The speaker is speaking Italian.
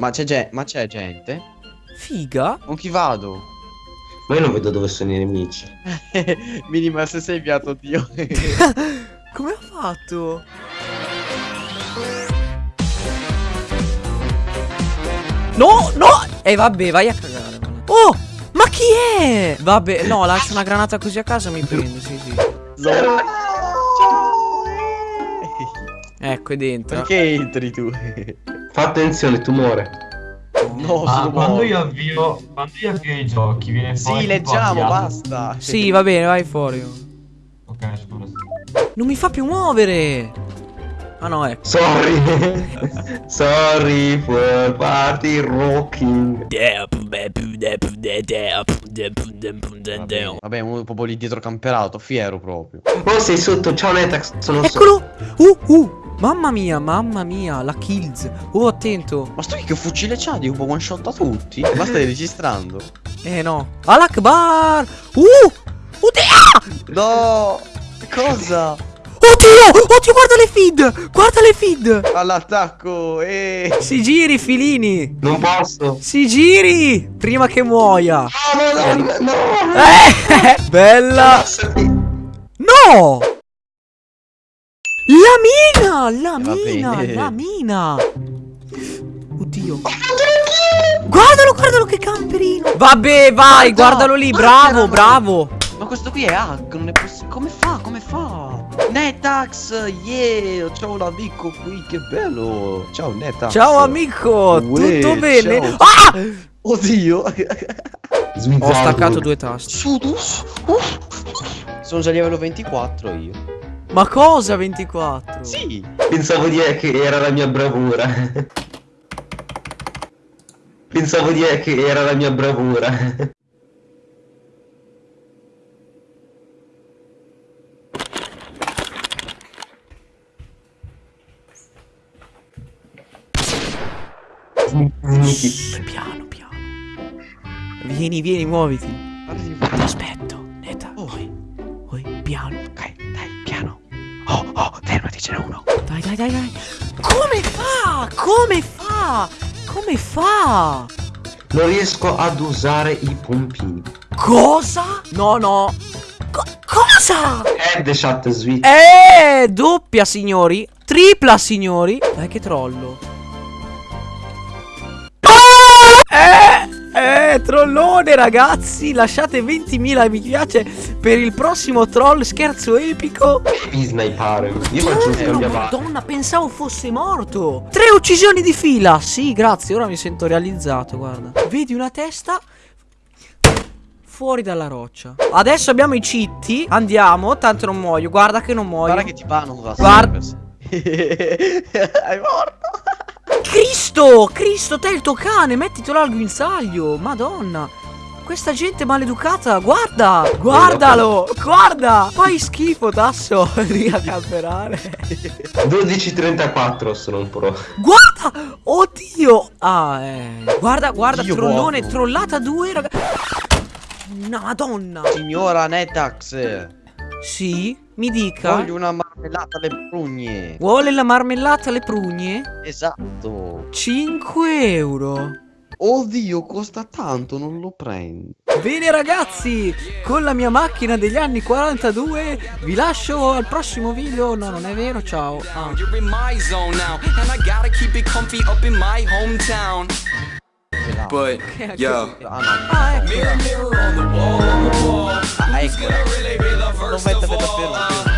Ma c'è ge- ma c'è gente? Figa. Con chi vado? Ma io non vedo dove sono i nemici. Minima se sei inviato Dio. Come ha fatto? No, no! E eh, vabbè, vai a cagare. Oh! Ma chi è? Vabbè, no, lascio una granata così a casa mi prende, sì, sì. Ecco, è dentro. Perché entri tu? Fa attenzione, tumore. No, Ah, sono quando io avvio quando io avvio i giochi viene fuori Sì, leggiamo, basta. Sì, va bene, vai fuori. Ok, scusa. Non mi fa più muovere. Ah no, ecco. Sorry. Sorry for party rocking. Vabbè, uno proprio lì dietro camperato, fiero proprio. Oh, sei sotto. Ciao Netax, sono sotto. Eccolo! Uh, uh! Mamma mia, mamma mia, la kills. Oh, attento. Ma sto qui che fucile c'ha di un po' one shot a tutti? Ma stai registrando? Eh no. Alakbar! Uh! Oddio! No! Cosa? Oddio! Oddio, guarda le feed! Guarda le feed! All'attacco! Eh! Si giri, filini! Non posso. Si giri! Prima che muoia! No, no, no, no. Eh! Bella! No! La mina! La mina! La mina! Oddio! Guardalo, guardalo che camperino! Vabbè, vai, Guarda, guardalo lì, guarda, bravo, guarda. bravo! Ma questo qui è hack, non è possibile. Come fa? Come fa? Netax! Yeah! Ciao l'amico qui, che bello! Ciao Netax! Ciao amico, Uè, tutto bene? ciao. Ah! Oddio! Ho staccato due tasti. Sudus! Uff. Sono già livello 24 io. Ma cosa 24? Sì! Pensavo di che era la mia bravura. Pensavo di che era la mia bravura. Shh, piano, piano. Vieni, vieni, muoviti. Ti aspetto. Ce n'è uno. Dai, dai, dai, dai. Come fa? Come fa? Come fa? Non riesco ad usare i pompini. Cosa? No, no. Co- cosa? Headshot switch. Eh, doppia, signori. Tripla, signori. Dai, che trollo. Trollone, ragazzi. Lasciate 20.000 mi piace per il prossimo troll scherzo epico. Devi snipare. Io faccio un Oh, scambiavanti. Madonna, pensavo fosse morto. Tre uccisioni di fila. Sì, grazie. Ora mi sento realizzato. Guarda. Vedi una testa. Fuori dalla roccia. Adesso abbiamo i citti. Andiamo. Tanto non muoio. Guarda che non muoio. Guarda che ti da Guarda- Hai morto! Cristo! Cristo, te il tuo cane. Mettitelo al guinzaglio. Madonna. Questa gente maleducata. Guarda. Guardalo. Guarda. Fai schifo, tasso. Lì a camperare. 12.34 sono un pro. Guarda! Oddio! Ah, eh. Guarda, guarda, Dio trollone, buono. trollata 2, raga. Una madonna. Signora Netax! Sì, mi dica. Voglio una marmellata alle prugne! Vuole la marmellata alle prugne? Esatto! 5 euro. Oddio, costa tanto, non lo prendo. Bene ragazzi, con la mia macchina degli anni 42 vi lascio al prossimo video. No, non è vero, ciao. Ah. But yo, Ah no, não vai tá estar metafeira.